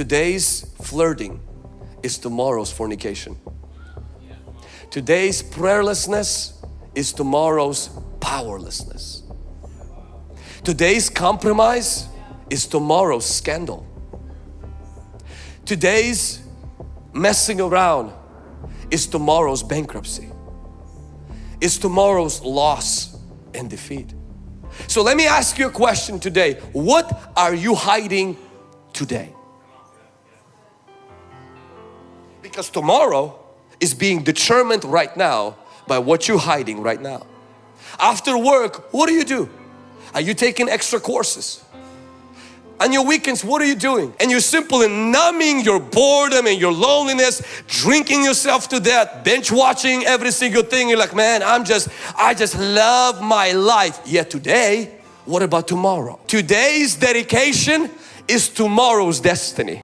Today's flirting is tomorrow's fornication. Today's prayerlessness is tomorrow's powerlessness. Today's compromise is tomorrow's scandal. Today's messing around is tomorrow's bankruptcy. Is tomorrow's loss and defeat. So let me ask you a question today. What are you hiding today? Because tomorrow is being determined right now by what you're hiding right now. After work, what do you do? Are you taking extra courses? On your weekends, what are you doing? And you're simply numbing your boredom and your loneliness, drinking yourself to death, bench watching every single thing. You're like, man, I'm just, I just love my life. Yet today, what about tomorrow? Today's dedication is tomorrow's destiny.